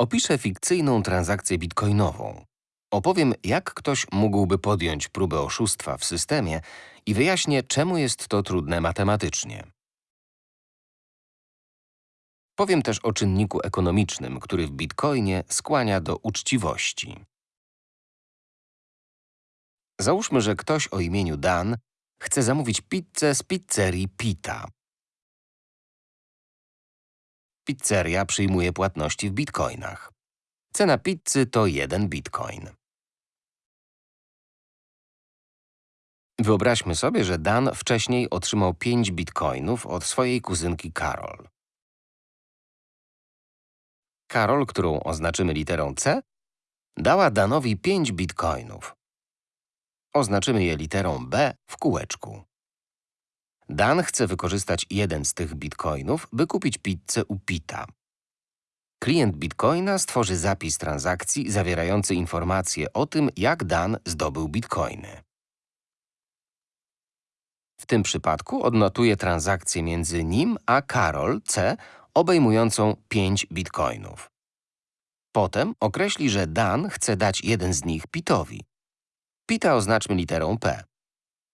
Opiszę fikcyjną transakcję bitcoinową. Opowiem, jak ktoś mógłby podjąć próbę oszustwa w systemie i wyjaśnię, czemu jest to trudne matematycznie. Powiem też o czynniku ekonomicznym, który w bitcoinie skłania do uczciwości. Załóżmy, że ktoś o imieniu Dan chce zamówić pizzę z pizzerii Pita. Pizzeria przyjmuje płatności w bitcoinach. Cena pizzy to 1 bitcoin. Wyobraźmy sobie, że Dan wcześniej otrzymał 5 bitcoinów od swojej kuzynki Carol. Karol, którą oznaczymy literą C, dała Danowi 5 bitcoinów. Oznaczymy je literą B w kółeczku. Dan chce wykorzystać jeden z tych bitcoinów, by kupić pizzę u Pita. Klient bitcoina stworzy zapis transakcji zawierający informacje o tym, jak Dan zdobył bitcoiny. W tym przypadku odnotuje transakcję między nim a Karol C obejmującą 5 bitcoinów. Potem określi, że Dan chce dać jeden z nich Pitowi. Pita oznaczmy literą P.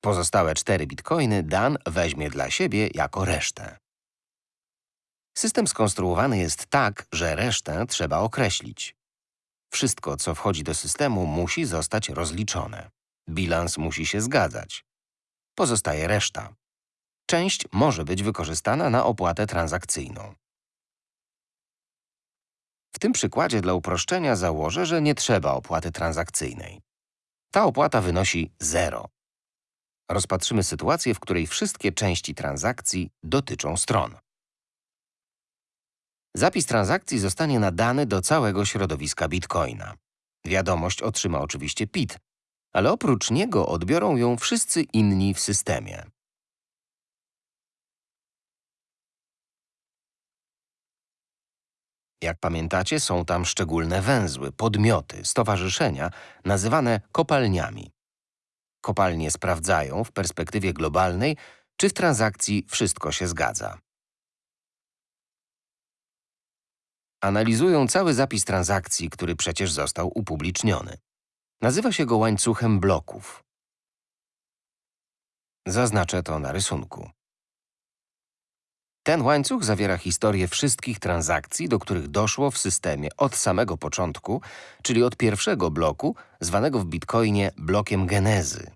Pozostałe 4 bitcoiny Dan weźmie dla siebie jako resztę. System skonstruowany jest tak, że resztę trzeba określić. Wszystko, co wchodzi do systemu, musi zostać rozliczone. Bilans musi się zgadzać. Pozostaje reszta. Część może być wykorzystana na opłatę transakcyjną. W tym przykładzie dla uproszczenia założę, że nie trzeba opłaty transakcyjnej. Ta opłata wynosi 0. Rozpatrzymy sytuację, w której wszystkie części transakcji dotyczą stron. Zapis transakcji zostanie nadany do całego środowiska Bitcoina. Wiadomość otrzyma oczywiście PIT, ale oprócz niego odbiorą ją wszyscy inni w systemie. Jak pamiętacie, są tam szczególne węzły, podmioty, stowarzyszenia, nazywane kopalniami. Kopalnie sprawdzają w perspektywie globalnej, czy w transakcji wszystko się zgadza. Analizują cały zapis transakcji, który przecież został upubliczniony. Nazywa się go łańcuchem bloków. Zaznaczę to na rysunku. Ten łańcuch zawiera historię wszystkich transakcji, do których doszło w systemie od samego początku, czyli od pierwszego bloku, zwanego w Bitcoinie blokiem genezy.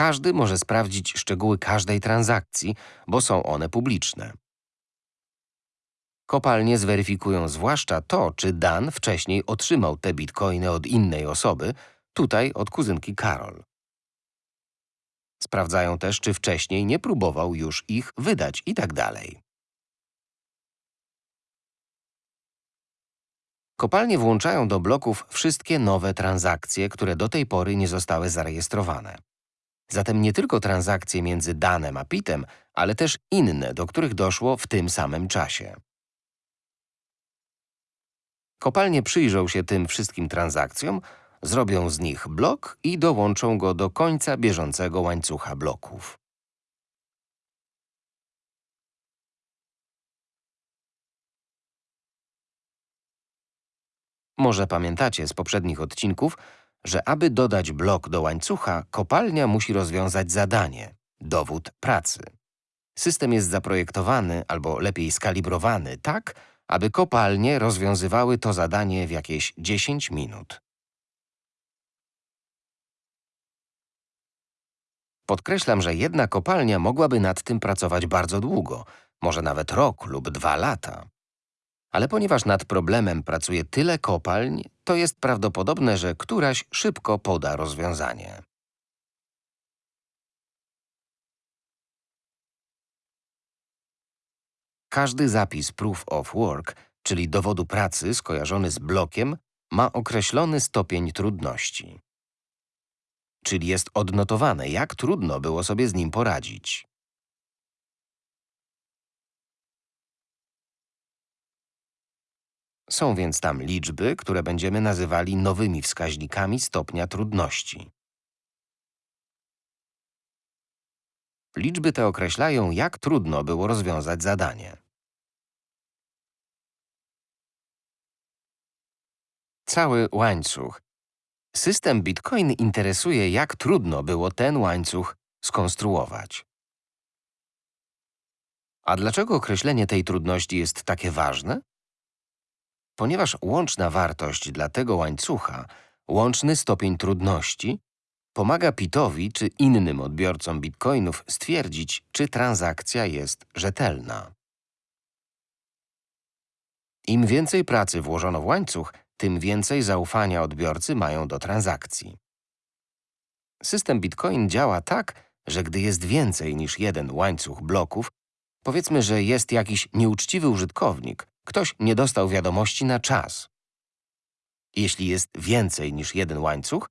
Każdy może sprawdzić szczegóły każdej transakcji, bo są one publiczne. Kopalnie zweryfikują zwłaszcza to, czy Dan wcześniej otrzymał te bitcoiny od innej osoby, tutaj od kuzynki Karol. Sprawdzają też, czy wcześniej nie próbował już ich wydać itd. Tak Kopalnie włączają do bloków wszystkie nowe transakcje, które do tej pory nie zostały zarejestrowane. Zatem nie tylko transakcje między Danem a Pitem, ale też inne, do których doszło w tym samym czasie. Kopalnie przyjrzą się tym wszystkim transakcjom, zrobią z nich blok i dołączą go do końca bieżącego łańcucha bloków. Może pamiętacie z poprzednich odcinków, że aby dodać blok do łańcucha, kopalnia musi rozwiązać zadanie – dowód pracy. System jest zaprojektowany, albo lepiej skalibrowany, tak, aby kopalnie rozwiązywały to zadanie w jakieś 10 minut. Podkreślam, że jedna kopalnia mogłaby nad tym pracować bardzo długo, może nawet rok lub dwa lata. Ale ponieważ nad problemem pracuje tyle kopalń, to jest prawdopodobne, że któraś szybko poda rozwiązanie. Każdy zapis Proof of Work, czyli dowodu pracy skojarzony z blokiem, ma określony stopień trudności. Czyli jest odnotowane, jak trudno było sobie z nim poradzić. Są więc tam liczby, które będziemy nazywali nowymi wskaźnikami stopnia trudności. Liczby te określają, jak trudno było rozwiązać zadanie. Cały łańcuch. System Bitcoin interesuje, jak trudno było ten łańcuch skonstruować. A dlaczego określenie tej trudności jest takie ważne? Ponieważ łączna wartość dla tego łańcucha, łączny stopień trudności, pomaga Pitowi czy innym odbiorcom bitcoinów stwierdzić, czy transakcja jest rzetelna. Im więcej pracy włożono w łańcuch, tym więcej zaufania odbiorcy mają do transakcji. System Bitcoin działa tak, że gdy jest więcej niż jeden łańcuch bloków, powiedzmy, że jest jakiś nieuczciwy użytkownik, ktoś nie dostał wiadomości na czas. Jeśli jest więcej niż jeden łańcuch,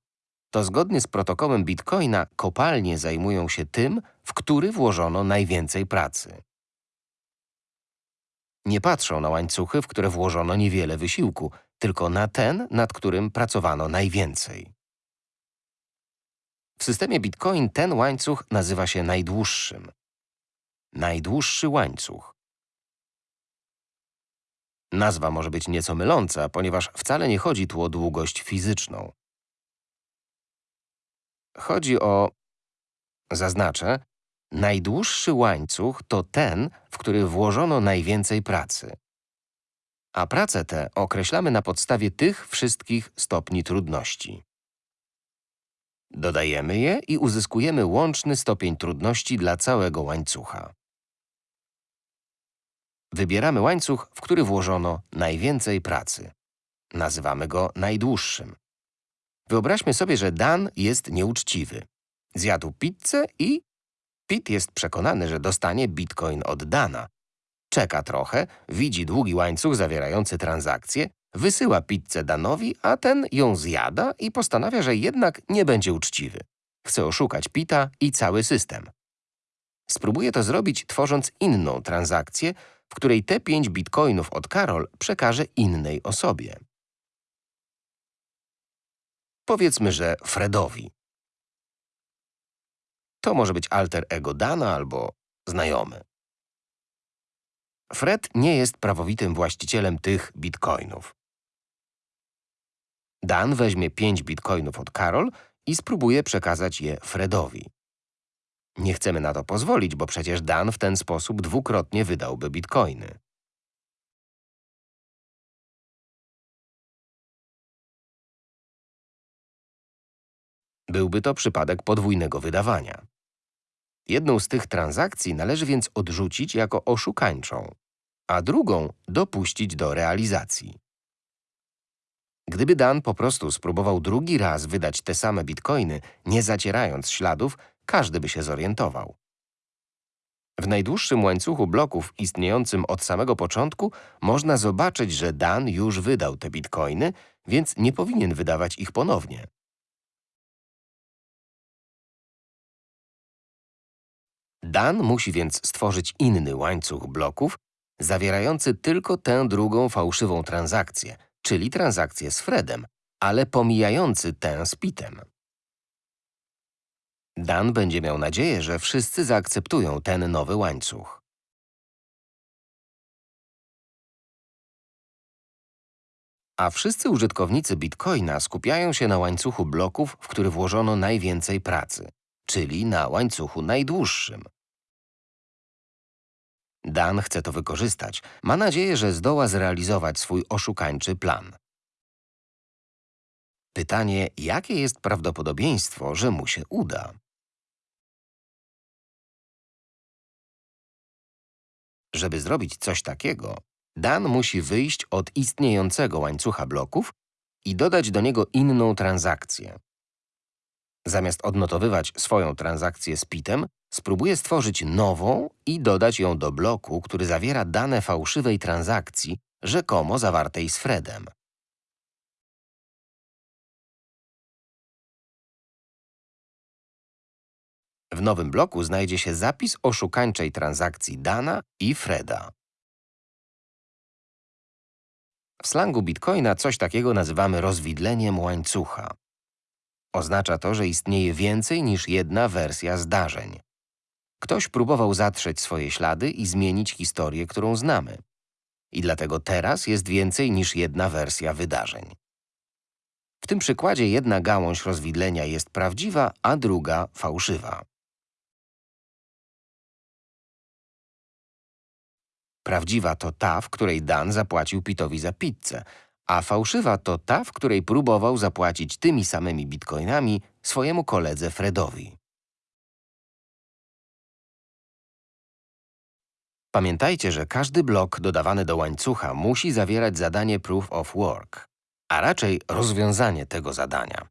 to zgodnie z protokołem Bitcoina kopalnie zajmują się tym, w który włożono najwięcej pracy. Nie patrzą na łańcuchy, w które włożono niewiele wysiłku, tylko na ten, nad którym pracowano najwięcej. W systemie Bitcoin ten łańcuch nazywa się najdłuższym. Najdłuższy łańcuch. Nazwa może być nieco myląca, ponieważ wcale nie chodzi tu o długość fizyczną. Chodzi o… Zaznaczę, najdłuższy łańcuch to ten, w który włożono najwięcej pracy. A prace te określamy na podstawie tych wszystkich stopni trudności. Dodajemy je i uzyskujemy łączny stopień trudności dla całego łańcucha. Wybieramy łańcuch, w który włożono najwięcej pracy. Nazywamy go najdłuższym. Wyobraźmy sobie, że Dan jest nieuczciwy. Zjadł pizzę i… Pit jest przekonany, że dostanie bitcoin od Dana. Czeka trochę, widzi długi łańcuch zawierający transakcję, wysyła pizzę Danowi, a ten ją zjada i postanawia, że jednak nie będzie uczciwy. Chce oszukać Pita i cały system. Spróbuje to zrobić, tworząc inną transakcję, w której te 5 bitcoinów od Karol przekaże innej osobie. Powiedzmy, że Fredowi. To może być alter ego Dana albo znajomy. Fred nie jest prawowitym właścicielem tych bitcoinów. Dan weźmie 5 bitcoinów od Karol i spróbuje przekazać je Fredowi. Nie chcemy na to pozwolić, bo przecież Dan w ten sposób dwukrotnie wydałby bitcoiny. Byłby to przypadek podwójnego wydawania. Jedną z tych transakcji należy więc odrzucić jako oszukańczą, a drugą dopuścić do realizacji. Gdyby Dan po prostu spróbował drugi raz wydać te same bitcoiny, nie zacierając śladów, każdy by się zorientował. W najdłuższym łańcuchu bloków istniejącym od samego początku można zobaczyć, że Dan już wydał te bitcoiny, więc nie powinien wydawać ich ponownie. Dan musi więc stworzyć inny łańcuch bloków, zawierający tylko tę drugą fałszywą transakcję, czyli transakcję z Fredem, ale pomijający tę z Pitem. Dan będzie miał nadzieję, że wszyscy zaakceptują ten nowy łańcuch. A wszyscy użytkownicy Bitcoina skupiają się na łańcuchu bloków, w który włożono najwięcej pracy, czyli na łańcuchu najdłuższym. Dan chce to wykorzystać. Ma nadzieję, że zdoła zrealizować swój oszukańczy plan. Pytanie, jakie jest prawdopodobieństwo, że mu się uda? Żeby zrobić coś takiego, Dan musi wyjść od istniejącego łańcucha bloków i dodać do niego inną transakcję. Zamiast odnotowywać swoją transakcję z PIT-em, spróbuje stworzyć nową i dodać ją do bloku, który zawiera dane fałszywej transakcji, rzekomo zawartej z Fredem. W nowym bloku znajdzie się zapis oszukańczej transakcji Dana i Freda. W slangu Bitcoina coś takiego nazywamy rozwidleniem łańcucha. Oznacza to, że istnieje więcej niż jedna wersja zdarzeń. Ktoś próbował zatrzeć swoje ślady i zmienić historię, którą znamy. I dlatego teraz jest więcej niż jedna wersja wydarzeń. W tym przykładzie jedna gałąź rozwidlenia jest prawdziwa, a druga fałszywa. Prawdziwa to ta, w której Dan zapłacił Pitowi za pizzę, a fałszywa to ta, w której próbował zapłacić tymi samymi bitcoinami swojemu koledze Fredowi. Pamiętajcie, że każdy blok dodawany do łańcucha musi zawierać zadanie Proof of Work, a raczej rozwiązanie tego zadania.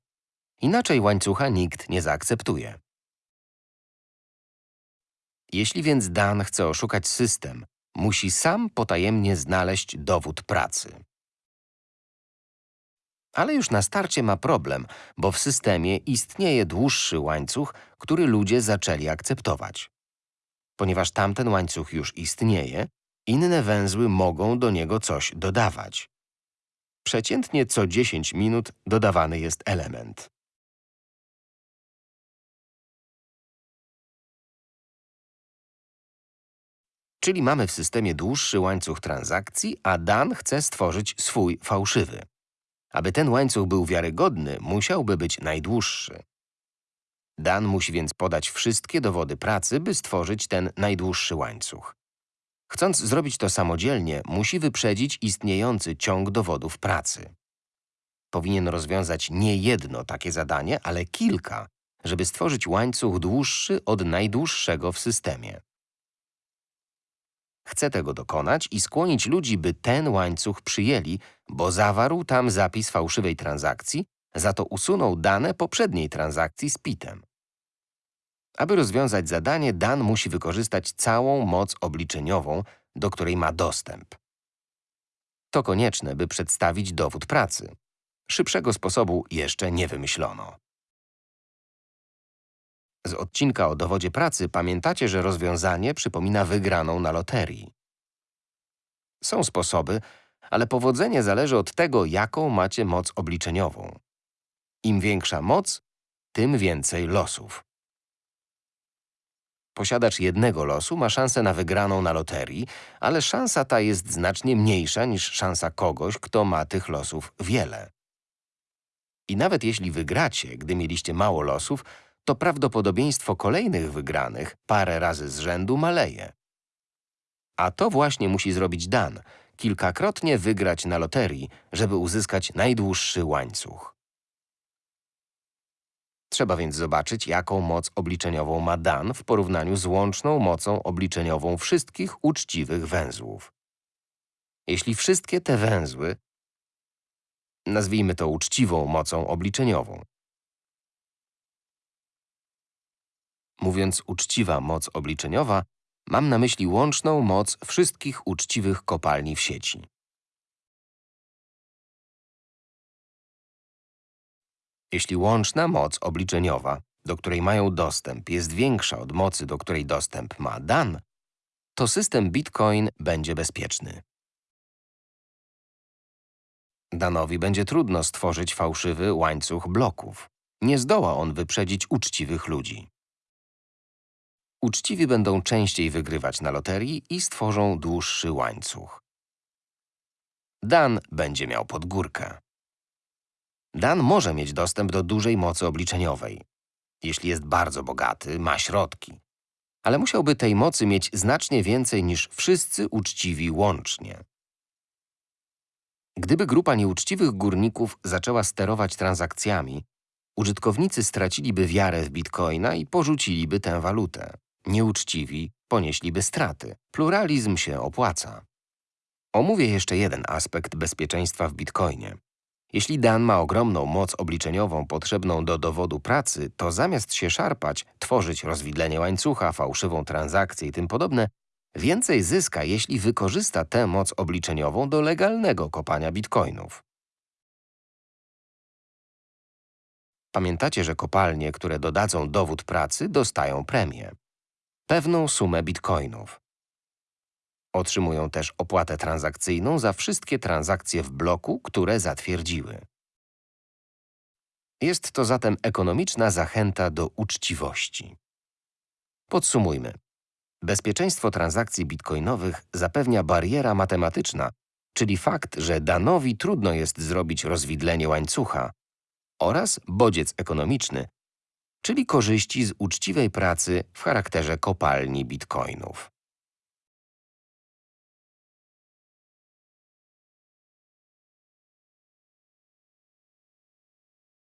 Inaczej łańcucha nikt nie zaakceptuje. Jeśli więc Dan chce oszukać system, musi sam potajemnie znaleźć dowód pracy. Ale już na starcie ma problem, bo w systemie istnieje dłuższy łańcuch, który ludzie zaczęli akceptować. Ponieważ tamten łańcuch już istnieje, inne węzły mogą do niego coś dodawać. Przeciętnie co 10 minut dodawany jest element. Czyli mamy w systemie dłuższy łańcuch transakcji, a Dan chce stworzyć swój fałszywy. Aby ten łańcuch był wiarygodny, musiałby być najdłuższy. Dan musi więc podać wszystkie dowody pracy, by stworzyć ten najdłuższy łańcuch. Chcąc zrobić to samodzielnie, musi wyprzedzić istniejący ciąg dowodów pracy. Powinien rozwiązać nie jedno takie zadanie, ale kilka, żeby stworzyć łańcuch dłuższy od najdłuższego w systemie. Chce tego dokonać i skłonić ludzi, by ten łańcuch przyjęli, bo zawarł tam zapis fałszywej transakcji, za to usunął dane poprzedniej transakcji z PIT-em. Aby rozwiązać zadanie, Dan musi wykorzystać całą moc obliczeniową, do której ma dostęp. To konieczne, by przedstawić dowód pracy. Szybszego sposobu jeszcze nie wymyślono. Z odcinka o dowodzie pracy pamiętacie, że rozwiązanie przypomina wygraną na loterii. Są sposoby, ale powodzenie zależy od tego, jaką macie moc obliczeniową. Im większa moc, tym więcej losów. Posiadacz jednego losu ma szansę na wygraną na loterii, ale szansa ta jest znacznie mniejsza niż szansa kogoś, kto ma tych losów wiele. I nawet jeśli wygracie, gdy mieliście mało losów, to prawdopodobieństwo kolejnych wygranych parę razy z rzędu maleje. A to właśnie musi zrobić Dan, kilkakrotnie wygrać na loterii, żeby uzyskać najdłuższy łańcuch. Trzeba więc zobaczyć, jaką moc obliczeniową ma Dan w porównaniu z łączną mocą obliczeniową wszystkich uczciwych węzłów. Jeśli wszystkie te węzły, nazwijmy to uczciwą mocą obliczeniową, Mówiąc uczciwa moc obliczeniowa, mam na myśli łączną moc wszystkich uczciwych kopalni w sieci. Jeśli łączna moc obliczeniowa, do której mają dostęp, jest większa od mocy, do której dostęp ma Dan, to system Bitcoin będzie bezpieczny. Danowi będzie trudno stworzyć fałszywy łańcuch bloków. Nie zdoła on wyprzedzić uczciwych ludzi. Uczciwi będą częściej wygrywać na loterii i stworzą dłuższy łańcuch. Dan będzie miał podgórkę. Dan może mieć dostęp do dużej mocy obliczeniowej. Jeśli jest bardzo bogaty, ma środki. Ale musiałby tej mocy mieć znacznie więcej niż wszyscy uczciwi łącznie. Gdyby grupa nieuczciwych górników zaczęła sterować transakcjami, użytkownicy straciliby wiarę w bitcoina i porzuciliby tę walutę. Nieuczciwi ponieśliby straty. Pluralizm się opłaca. Omówię jeszcze jeden aspekt bezpieczeństwa w bitcoinie. Jeśli Dan ma ogromną moc obliczeniową potrzebną do dowodu pracy, to zamiast się szarpać, tworzyć rozwidlenie łańcucha, fałszywą transakcję i tym podobne, więcej zyska, jeśli wykorzysta tę moc obliczeniową do legalnego kopania bitcoinów. Pamiętacie, że kopalnie, które dodadzą dowód pracy, dostają premię pewną sumę bitcoinów. Otrzymują też opłatę transakcyjną za wszystkie transakcje w bloku, które zatwierdziły. Jest to zatem ekonomiczna zachęta do uczciwości. Podsumujmy. Bezpieczeństwo transakcji bitcoinowych zapewnia bariera matematyczna, czyli fakt, że Danowi trudno jest zrobić rozwidlenie łańcucha, oraz bodziec ekonomiczny, czyli korzyści z uczciwej pracy w charakterze kopalni bitcoinów.